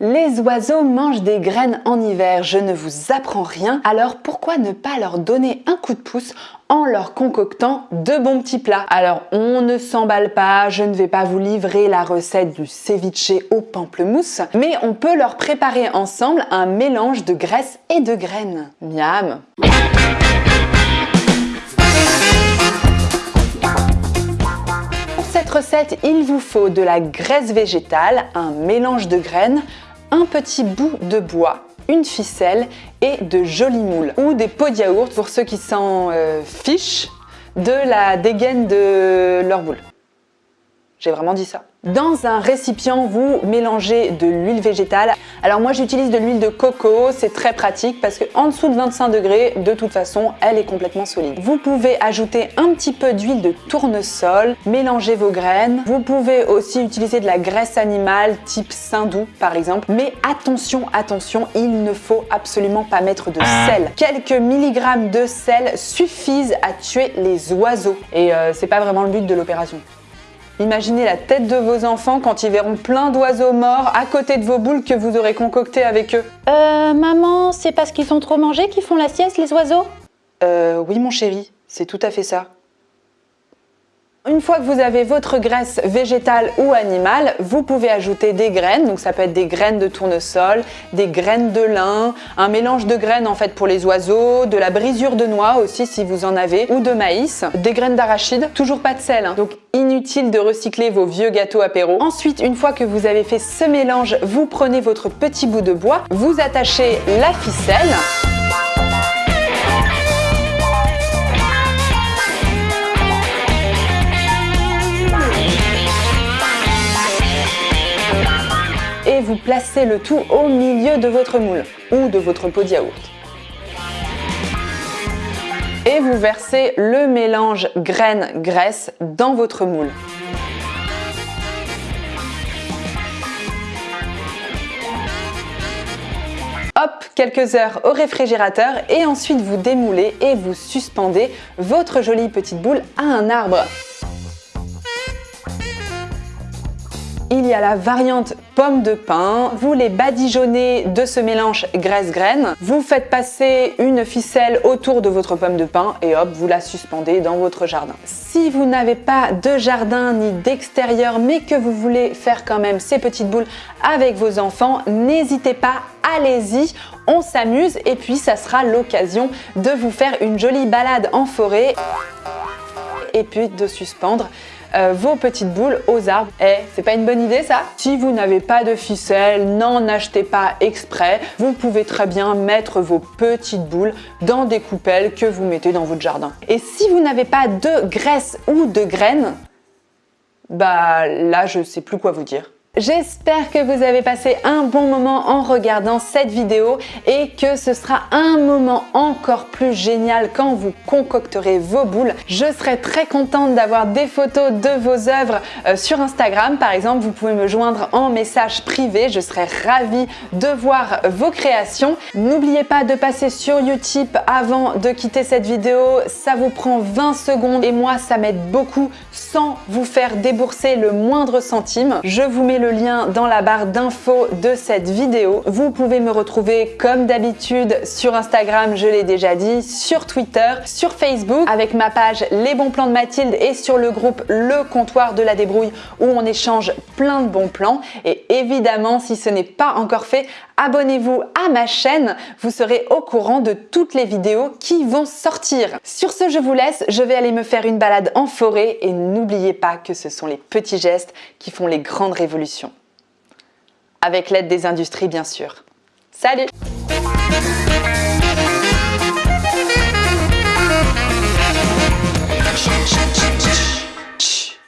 Les oiseaux mangent des graines en hiver, je ne vous apprends rien, alors pourquoi ne pas leur donner un coup de pouce en leur concoctant de bons petits plats? Alors on ne s'emballe pas, je ne vais pas vous livrer la recette du ceviche au pamplemousse, mais on peut leur préparer ensemble un mélange de graisse et de graines. Miam Pour cette recette, il vous faut de la graisse végétale, un mélange de graines, un petit bout de bois, une ficelle et de jolis moules ou des pots de yaourt pour ceux qui s'en euh, fichent de la dégaine de leur boule. J'ai vraiment dit ça. Dans un récipient, vous mélangez de l'huile végétale. Alors moi j'utilise de l'huile de coco, c'est très pratique parce qu'en dessous de 25 degrés, de toute façon, elle est complètement solide. Vous pouvez ajouter un petit peu d'huile de tournesol, mélanger vos graines. Vous pouvez aussi utiliser de la graisse animale type saindoux par exemple. Mais attention, attention, il ne faut absolument pas mettre de sel. Quelques milligrammes de sel suffisent à tuer les oiseaux. Et euh, c'est pas vraiment le but de l'opération. Imaginez la tête de vos enfants quand ils verront plein d'oiseaux morts à côté de vos boules que vous aurez concoctées avec eux. Euh, maman, c'est parce qu'ils ont trop mangé qu'ils font la sieste, les oiseaux? Euh, oui mon chéri, c'est tout à fait ça. Une fois que vous avez votre graisse végétale ou animale, vous pouvez ajouter des graines, donc ça peut être des graines de tournesol, des graines de lin, un mélange de graines en fait pour les oiseaux, de la brisure de noix aussi si vous en avez, ou de maïs, des graines d'arachide, toujours pas de sel, hein. donc inutile de recycler vos vieux gâteaux apéro. Ensuite, une fois que vous avez fait ce mélange, vous prenez votre petit bout de bois, vous attachez la ficelle, vous placez le tout au milieu de votre moule ou de votre pot de yaourt. Et vous versez le mélange graines-graisse dans votre moule. Hop, quelques heures au réfrigérateur et ensuite vous démoulez et vous suspendez votre jolie petite boule à un arbre. Il y a la variante pomme de pin. Vous les badigeonnez de ce mélange graisse-graine. Vous faites passer une ficelle autour de votre pomme de pin et hop, vous la suspendez dans votre jardin. Si vous n'avez pas de jardin ni d'extérieur mais que vous voulez faire quand même ces petites boules avec vos enfants, n'hésitez pas, allez-y, on s'amuse et puis ça sera l'occasion de vous faire une jolie balade en forêt et puis de suspendre euh, vos petites boules aux arbres. Eh, c'est pas une bonne idée ça? Si vous n'avez pas de ficelle, n'en achetez pas exprès. Vous pouvez très bien mettre vos petites boules dans des coupelles que vous mettez dans votre jardin. Et si vous n'avez pas de graisse ou de graines, bah là je sais plus quoi vous dire. J'espère que vous avez passé un bon moment en regardant cette vidéo et que ce sera un moment encore plus génial quand vous concocterez vos boules. Je serai très contente d'avoir des photos de vos œuvres euh, sur Instagram. Par exemple, vous pouvez me joindre en message privé. Je serai ravie de voir vos créations. N'oubliez pas de passer sur Utip avant de quitter cette vidéo. Ça vous prend 20 secondes et moi, ça m'aide beaucoup sans vous faire débourser le moindre centime. Je vous mets le lien dans la barre d'infos de cette vidéo. Vous pouvez me retrouver comme d'habitude sur Instagram, je l'ai déjà dit, sur Twitter, sur Facebook avec ma page Les bons plans de Mathilde et sur le groupe Le comptoir de la débrouille où on échange plein de bons plans. Et évidemment, si ce n'est pas encore fait, abonnez-vous à ma chaîne, vous serez au courant de toutes les vidéos qui vont sortir. Sur ce, je vous laisse, je vais aller me faire une balade en forêt et n'oubliez pas que ce sont les petits gestes qui font les grandes révolutions. Avec l'aide des industries, bien sûr. Salut